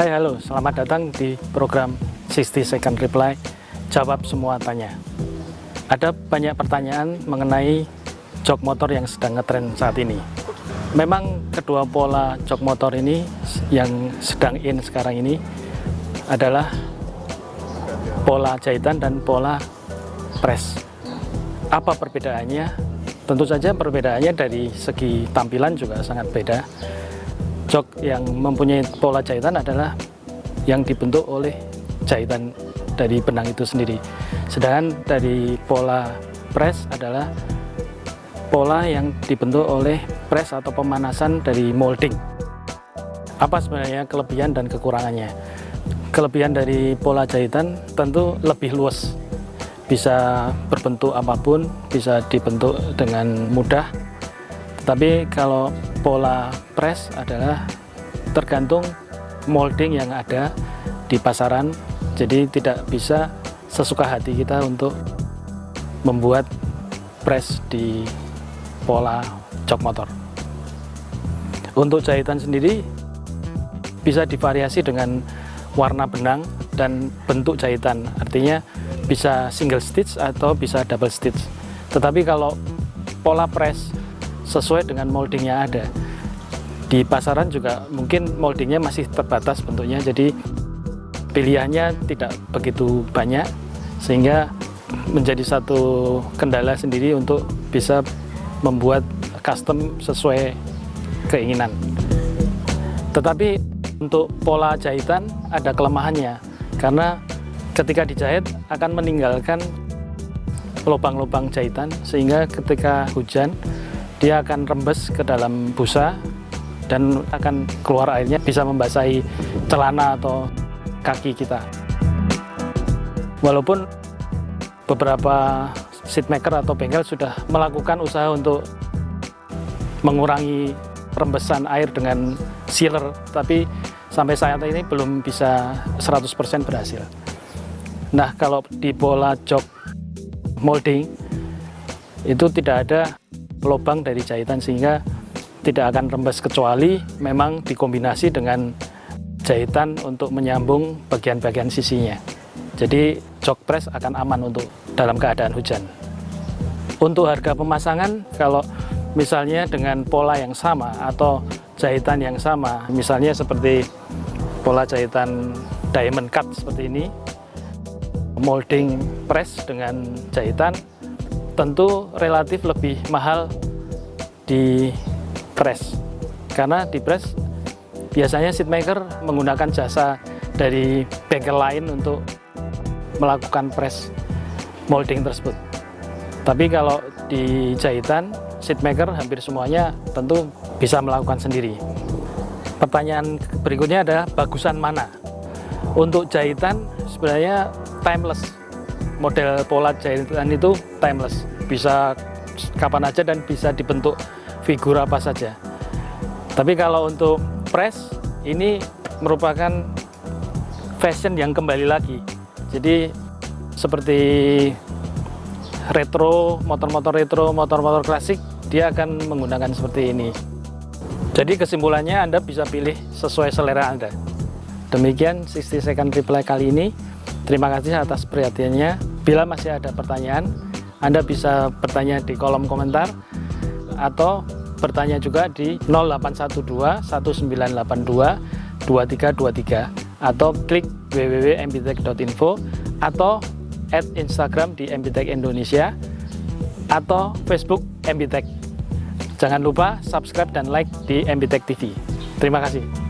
Hai halo, selamat datang di program 60 Second Reply. Jawab semua tanya. Ada banyak pertanyaan mengenai jok motor yang sedang ngetren saat ini. Memang kedua pola jok motor ini yang sedang in sekarang ini adalah pola jahitan dan pola press. Apa perbedaannya? Tentu saja perbedaannya dari segi tampilan juga sangat beda jok yang mempunyai pola jahitan adalah yang dibentuk oleh jahitan dari benang itu sendiri. Sedangkan dari pola press adalah pola yang dibentuk oleh press atau pemanasan dari molding. Apa sebenarnya kelebihan dan kekurangannya? Kelebihan dari pola jahitan tentu lebih luas. Bisa berbentuk apa pun bisa dibentuk dengan mudah tapi kalau pola press adalah tergantung molding yang ada di pasaran. Jadi tidak bisa sesuka hati kita untuk membuat press di pola jok motor. Untuk jahitan sendiri bisa divariasi dengan warna benang dan bentuk jahitan. Artinya bisa single stitch atau bisa double stitch. Tetapi kalau pola press sesuai dengan moldingnya ada. Di pasaran juga mungkin moldingnya masih terbatas bentuknya jadi pilihannya tidak begitu banyak sehingga menjadi satu kendala sendiri untuk bisa membuat custom sesuai keinginan. Tetapi untuk pola jahitan ada kelemahannya karena ketika dijahit akan meninggalkan lubang-lubang jahitan sehingga ketika hujan dia akan rembes ke dalam busa dan akan keluar airnya bisa membasahi celana atau kaki kita. Walaupun beberapa seat maker atau bengkel sudah melakukan usaha untuk mengurangi rembesan air dengan sealer tapi sampai saat ini belum bisa 100% berhasil. Nah kalau di bola jok molding itu tidak ada lubang dari jahitan sehingga tidak akan rembes kecuali memang dikombinasi dengan jahitan untuk menyambung bagian-bagian sisinya. Jadi jok press akan aman untuk dalam keadaan hujan. Untuk harga pemasangan kalau misalnya dengan pola yang sama atau jahitan yang sama misalnya seperti pola jahitan diamond cut seperti ini molding press dengan jahitan tentu relatif lebih mahal di press. Karena di press biasanya seat maker menggunakan jasa dari bengkel lain untuk melakukan press molding tersebut. Tapi kalau di jahitan seat maker hampir semuanya tentu bisa melakukan sendiri. Pertanyaan berikutnya adalah bagusan mana? Untuk jahitan sebenarnya timeless model pola jahitan itu timeless. Bisa kapan aja dan bisa dibentuk figur apa saja. Tapi kalau untuk press ini merupakan fashion yang kembali lagi. Jadi seperti retro motor-motor retro motor-motor klasik dia akan menggunakan seperti ini. Jadi kesimpulannya Anda bisa pilih sesuai selera Anda. Demikian 60 second reply kali ini. Terima kasih atas perhatiannya bila masih ada pertanyaan anda bisa bertanya di kolom komentar atau bertanya juga di 0812 1982 2323 atau klik www.mbtech.info atau add Instagram di MBTech Indonesia atau Facebook MBTech. Jangan lupa subscribe dan like di MBTech TV. Terima kasih.